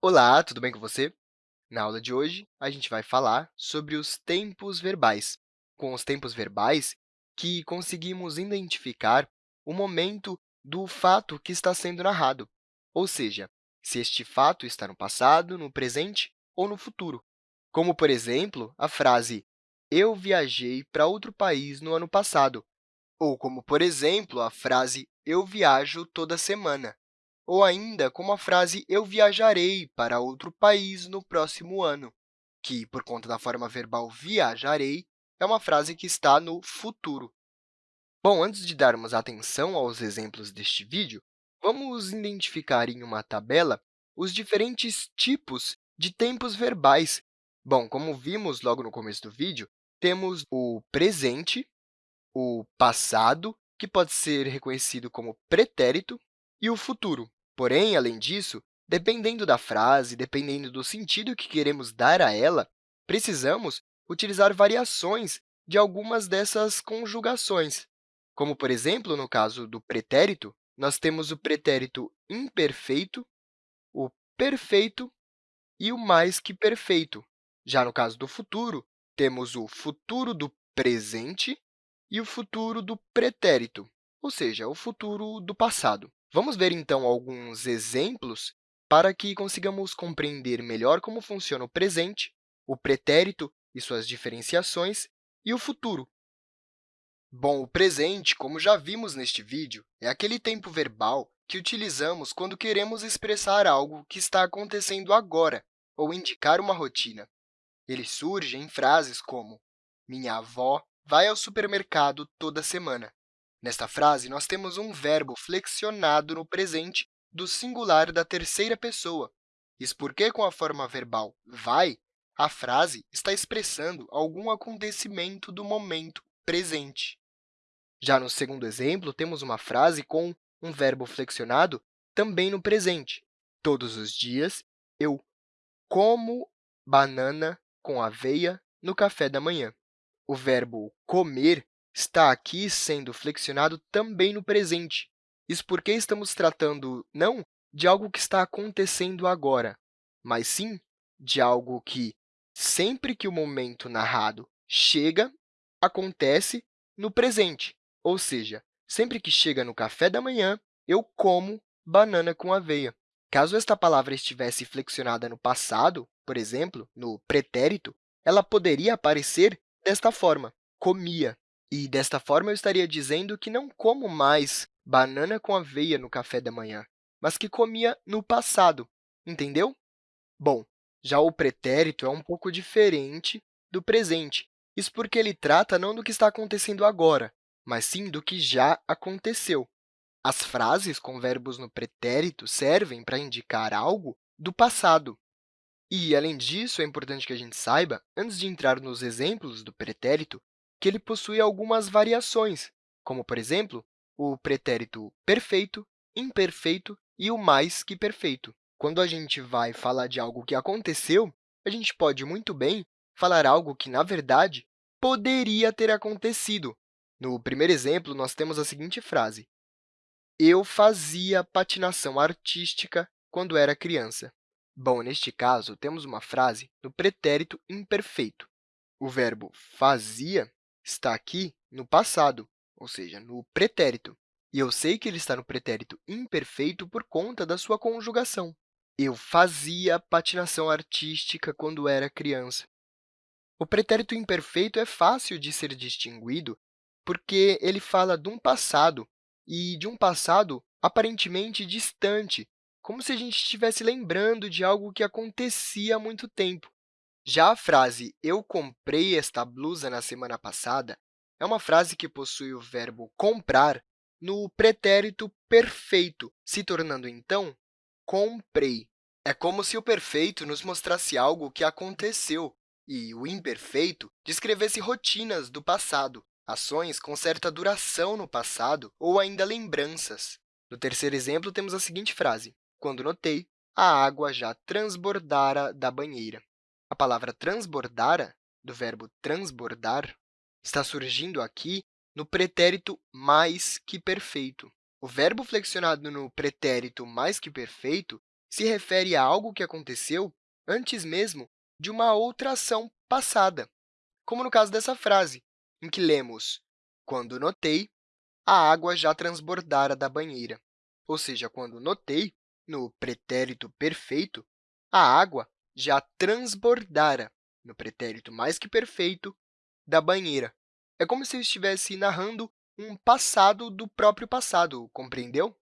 Olá, tudo bem com você? Na aula de hoje, a gente vai falar sobre os tempos verbais. Com os tempos verbais, que conseguimos identificar o momento do fato que está sendo narrado, ou seja, se este fato está no passado, no presente ou no futuro. Como, por exemplo, a frase eu viajei para outro país no ano passado, ou como, por exemplo, a frase eu viajo toda semana ou ainda como a frase eu viajarei para outro país no próximo ano, que, por conta da forma verbal viajarei, é uma frase que está no futuro. Bom, antes de darmos atenção aos exemplos deste vídeo, vamos identificar em uma tabela os diferentes tipos de tempos verbais. Bom, como vimos logo no começo do vídeo, temos o presente, o passado, que pode ser reconhecido como pretérito, e o futuro, Porém, além disso, dependendo da frase, dependendo do sentido que queremos dar a ela, precisamos utilizar variações de algumas dessas conjugações. Como, por exemplo, no caso do pretérito, nós temos o pretérito imperfeito, o perfeito e o mais que perfeito. Já no caso do futuro, temos o futuro do presente e o futuro do pretérito, ou seja, o futuro do passado. Vamos ver, então, alguns exemplos para que consigamos compreender melhor como funciona o presente, o pretérito e suas diferenciações, e o futuro. Bom, o presente, como já vimos neste vídeo, é aquele tempo verbal que utilizamos quando queremos expressar algo que está acontecendo agora ou indicar uma rotina. Ele surge em frases como minha avó vai ao supermercado toda semana. Nesta frase, nós temos um verbo flexionado no presente do singular da terceira pessoa. Isso porque, com a forma verbal vai, a frase está expressando algum acontecimento do momento presente. Já no segundo exemplo, temos uma frase com um verbo flexionado também no presente. Todos os dias, eu como banana com aveia no café da manhã. O verbo comer está aqui sendo flexionado também no presente. Isso porque estamos tratando não de algo que está acontecendo agora, mas sim de algo que, sempre que o momento narrado chega, acontece no presente. Ou seja, sempre que chega no café da manhã, eu como banana com aveia. Caso esta palavra estivesse flexionada no passado, por exemplo, no pretérito, ela poderia aparecer desta forma, comia. E, desta forma, eu estaria dizendo que não como mais banana com aveia no café da manhã, mas que comia no passado, entendeu? Bom, já o pretérito é um pouco diferente do presente. Isso porque ele trata não do que está acontecendo agora, mas sim do que já aconteceu. As frases com verbos no pretérito servem para indicar algo do passado. E, além disso, é importante que a gente saiba, antes de entrar nos exemplos do pretérito, que ele possui algumas variações, como, por exemplo, o pretérito perfeito, imperfeito e o mais que perfeito. Quando a gente vai falar de algo que aconteceu, a gente pode muito bem falar algo que, na verdade, poderia ter acontecido. No primeiro exemplo, nós temos a seguinte frase, eu fazia patinação artística quando era criança. Bom, neste caso, temos uma frase no pretérito imperfeito. O verbo fazia está aqui no passado, ou seja, no pretérito. E eu sei que ele está no pretérito imperfeito por conta da sua conjugação. Eu fazia patinação artística quando era criança. O pretérito imperfeito é fácil de ser distinguido porque ele fala de um passado, e de um passado aparentemente distante, como se a gente estivesse lembrando de algo que acontecia há muito tempo. Já a frase eu comprei esta blusa na semana passada é uma frase que possui o verbo comprar no pretérito perfeito, se tornando, então, comprei. É como se o perfeito nos mostrasse algo que aconteceu e o imperfeito descrevesse rotinas do passado, ações com certa duração no passado ou ainda lembranças. No terceiro exemplo, temos a seguinte frase, quando notei, a água já transbordara da banheira. Palavra transbordara, do verbo transbordar, está surgindo aqui no pretérito mais que perfeito. O verbo flexionado no pretérito mais que perfeito se refere a algo que aconteceu antes mesmo de uma outra ação passada, como no caso dessa frase, em que lemos quando notei, a água já transbordara da banheira. Ou seja, quando notei, no pretérito perfeito, a água já transbordara, no pretérito mais que perfeito, da banheira. É como se eu estivesse narrando um passado do próprio passado, compreendeu?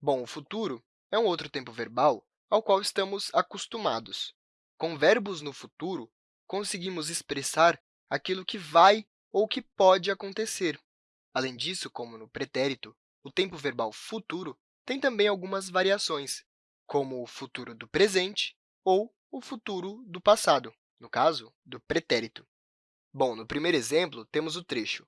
Bom, o futuro é um outro tempo verbal ao qual estamos acostumados. Com verbos no futuro, conseguimos expressar aquilo que vai ou que pode acontecer. Além disso, como no pretérito, o tempo verbal futuro tem também algumas variações, como o futuro do presente ou o futuro do passado, no caso, do pretérito. Bom, no primeiro exemplo, temos o trecho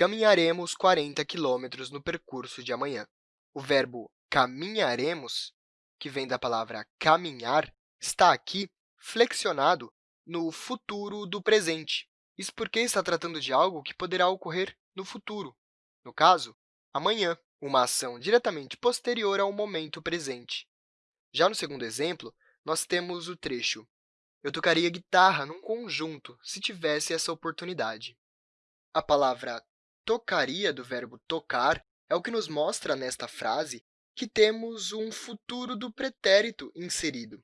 caminharemos 40 quilômetros no percurso de amanhã. O verbo caminharemos, que vem da palavra caminhar, está aqui flexionado no futuro do presente. Isso porque está tratando de algo que poderá ocorrer no futuro, no caso, amanhã, uma ação diretamente posterior ao momento presente. Já no segundo exemplo, nós temos o trecho eu tocaria guitarra num conjunto, se tivesse essa oportunidade. A palavra tocaria, do verbo tocar, é o que nos mostra nesta frase que temos um futuro do pretérito inserido.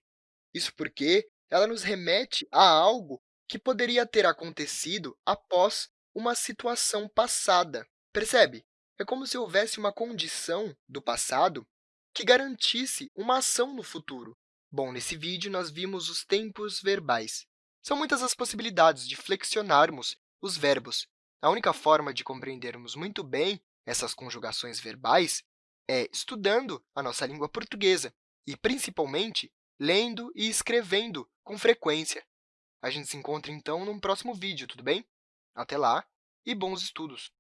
Isso porque ela nos remete a algo que poderia ter acontecido após uma situação passada. Percebe? É como se houvesse uma condição do passado que garantisse uma ação no futuro. Bom, nesse vídeo, nós vimos os tempos verbais. São muitas as possibilidades de flexionarmos os verbos. A única forma de compreendermos muito bem essas conjugações verbais é estudando a nossa língua portuguesa e, principalmente, lendo e escrevendo com frequência. A gente se encontra, então, num próximo vídeo, tudo bem? Até lá e bons estudos!